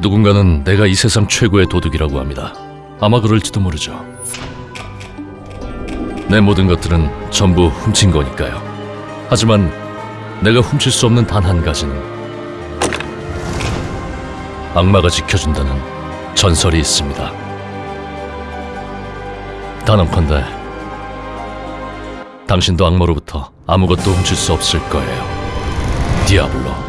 누군가는 내가 이 세상 최고의 도둑이라고 합니다. 아마 그럴지도 모르죠. 내 모든 것들은 전부 훔친 거니까요. 하지만 내가 훔칠 수 없는 단 한 가지는 악마가 지켜준다는 전설이 있습니다. 단언컨대 당신도 악마로부터 아무것도 훔칠 수 없을 거예요. 디아블로.